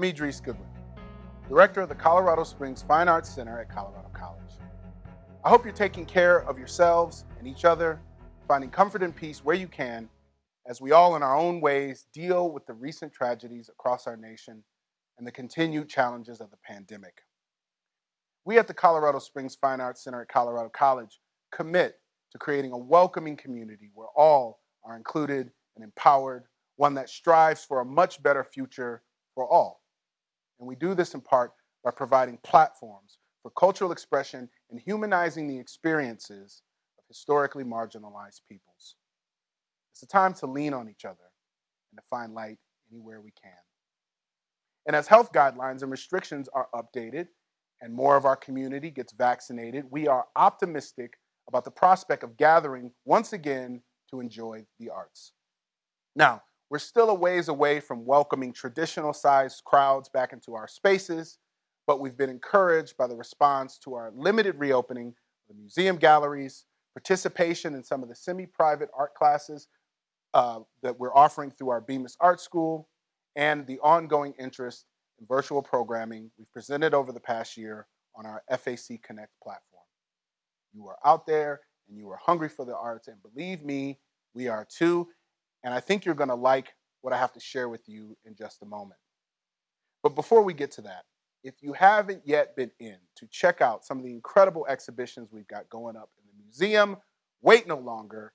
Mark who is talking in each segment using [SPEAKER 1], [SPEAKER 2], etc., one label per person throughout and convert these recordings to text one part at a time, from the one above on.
[SPEAKER 1] I'm Idris Goodwin, Director of the Colorado Springs Fine Arts Center at Colorado College. I hope you're taking care of yourselves and each other, finding comfort and peace where you can, as we all in our own ways deal with the recent tragedies across our nation and the continued challenges of the pandemic. We at the Colorado Springs Fine Arts Center at Colorado College commit to creating a welcoming community where all are included and empowered, one that strives for a much better future for all. And we do this in part by providing platforms for cultural expression and humanizing the experiences of historically marginalized peoples. It's a time to lean on each other and to find light anywhere we can. And as health guidelines and restrictions are updated and more of our community gets vaccinated, we are optimistic about the prospect of gathering once again to enjoy the arts. Now, we're still a ways away from welcoming traditional sized crowds back into our spaces, but we've been encouraged by the response to our limited reopening of the museum galleries, participation in some of the semi-private art classes uh, that we're offering through our Bemis Art School, and the ongoing interest in virtual programming we've presented over the past year on our FAC Connect platform. You are out there and you are hungry for the arts, and believe me, we are too. And I think you're going to like what I have to share with you in just a moment. But before we get to that, if you haven't yet been in to check out some of the incredible exhibitions we've got going up in the museum, wait no longer,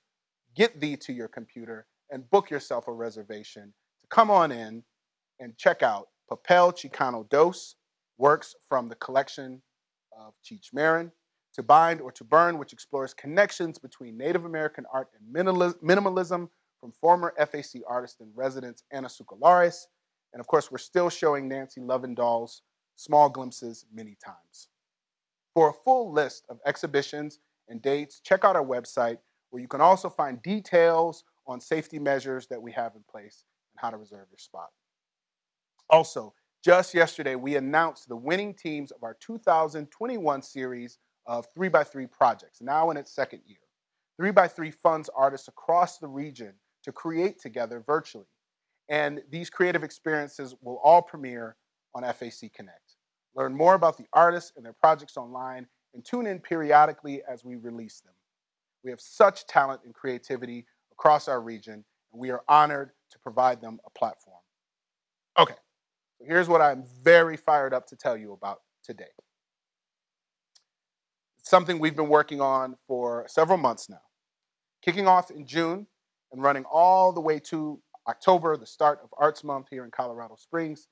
[SPEAKER 1] get thee to your computer and book yourself a reservation to come on in and check out Papel Chicano Dos, works from the collection of Cheech Marin, To Bind or To Burn, which explores connections between Native American art and minimalism from former FAC artist in residence Anna Tsouhlarakis. And of course, we're still showing Nancy Lovendahl's Small Glimpses many times. For a full list of exhibitions and dates, check out our website where you can also find details on safety measures that we have in place and how to reserve your spot. Also, just yesterday, we announced the winning teams of our 2021 series of 3x3 projects, now in its second year. 3x3 funds artists across the region to create together virtually. And these creative experiences will all premiere on FAC Connect. Learn more about the artists and their projects online and tune in periodically as we release them. We have such talent and creativity across our region, and we are honored to provide them a platform. Okay, so here's what I'm very fired up to tell you about today. Something we've been working on for several months now. Kicking off in June and running all the way to October, the start of Arts Month here in Colorado Springs,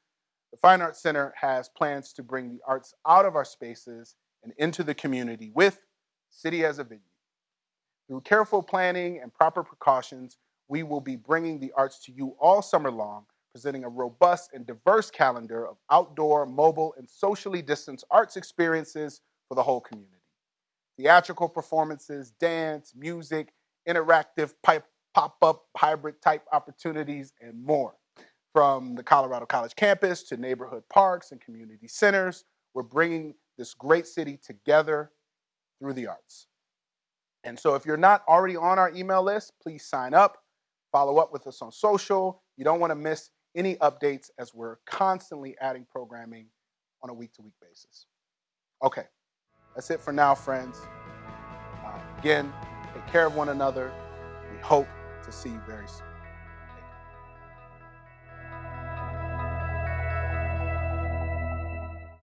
[SPEAKER 1] the Fine Arts Center has plans to bring the arts out of our spaces and into the community with City as a Venue. Through careful planning and proper precautions, we will be bringing the arts to you all summer long, presenting a robust and diverse calendar of outdoor, mobile, and socially distanced arts experiences for the whole community. Theatrical performances, dance, music, interactive pop-up hybrid type opportunities, and more. From the Colorado College campus to neighborhood parks and community centers, we're bringing this great city together through the arts. And so if you're not already on our email list, please sign up, follow up with us on social. You don't want to miss any updates as we're constantly adding programming on a week-to-week basis. Okay, that's it for now, friends. Uh, again, take care of one another. We hope to see you very soon.